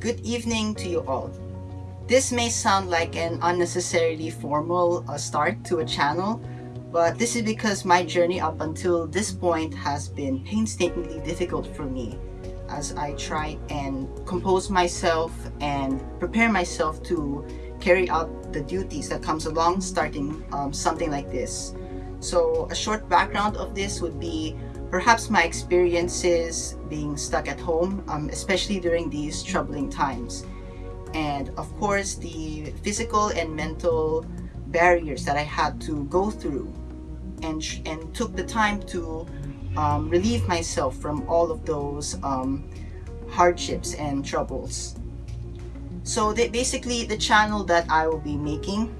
good evening to you all. This may sound like an unnecessarily formal uh, start to a channel, but this is because my journey up until this point has been painstakingly difficult for me as I try and compose myself and prepare myself to carry out the duties that comes along starting um, something like this. So a short background of this would be perhaps my experiences being stuck at home, um, especially during these troubling times. And of course, the physical and mental barriers that I had to go through and, and took the time to um, relieve myself from all of those um, hardships and troubles. So basically the channel that I will be making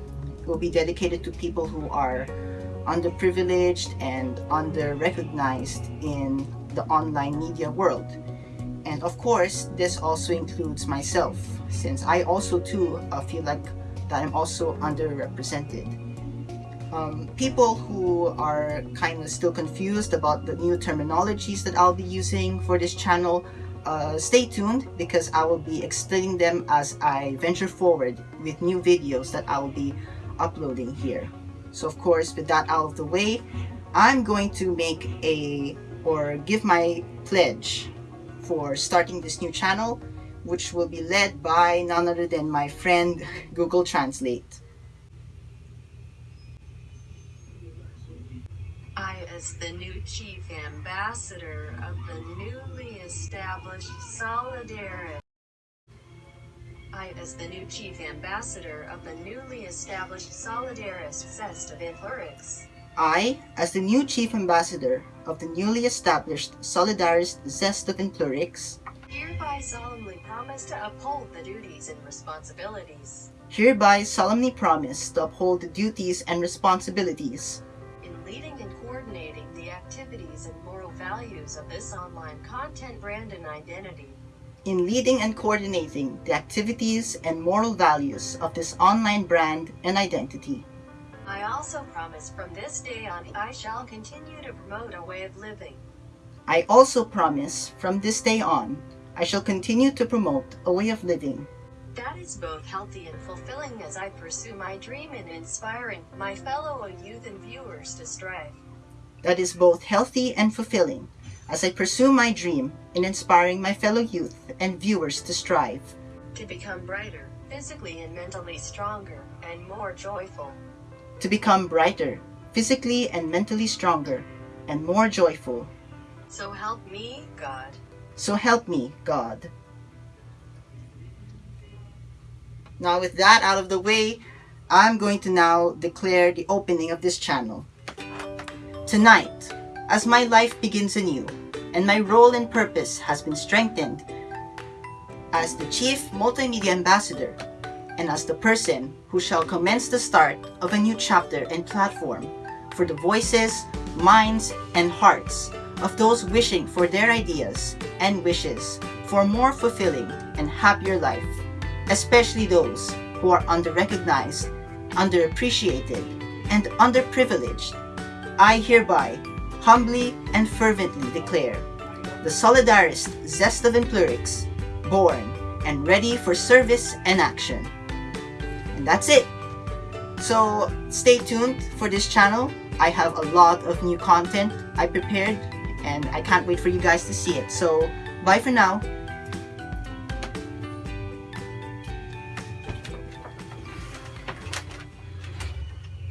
will be dedicated to people who are underprivileged and under-recognized in the online media world. And of course, this also includes myself, since I also too uh, feel like that I'm also underrepresented. Um, people who are kind of still confused about the new terminologies that I'll be using for this channel, uh, stay tuned because I will be explaining them as I venture forward with new videos that I will be uploading here. So of course, with that out of the way, I'm going to make a or give my pledge for starting this new channel, which will be led by none other than my friend Google Translate. I, as the new chief ambassador of the newly established Solidaris I, as the new chief ambassador of the newly established Solidaris Zest of Influrix. I, as the new chief ambassador of the newly established Solidaris Zest of Influrix, hereby solemnly promise to uphold the duties and responsibilities hereby solemnly promise to uphold the duties and responsibilities in leading and coordinating the activities and moral values of this online content brand and identity in leading and coordinating the activities and moral values of this online brand and identity. I also promise from this day on I shall continue to promote a way of living. I also promise from this day on I shall continue to promote a way of living. That is both healthy and fulfilling as I pursue my dream in inspiring my fellow youth and viewers to strive. That is both healthy and fulfilling as I pursue my dream in inspiring my fellow youth and viewers to strive to become brighter, physically and mentally stronger, and more joyful. to become brighter, physically and mentally stronger, and more joyful. So help me, God. So help me, God. Now with that out of the way, I'm going to now declare the opening of this channel. Tonight, as my life begins anew, and my role and purpose has been strengthened as the Chief Multimedia Ambassador, and as the person who shall commence the start of a new chapter and platform for the voices, minds, and hearts of those wishing for their ideas and wishes for a more fulfilling and happier life, especially those who are under-recognized, underappreciated, and underprivileged. I hereby humbly and fervently declare the Solidarist Zest of Influrix born and ready for service and action. And that's it. So stay tuned for this channel. I have a lot of new content I prepared and I can't wait for you guys to see it. So bye for now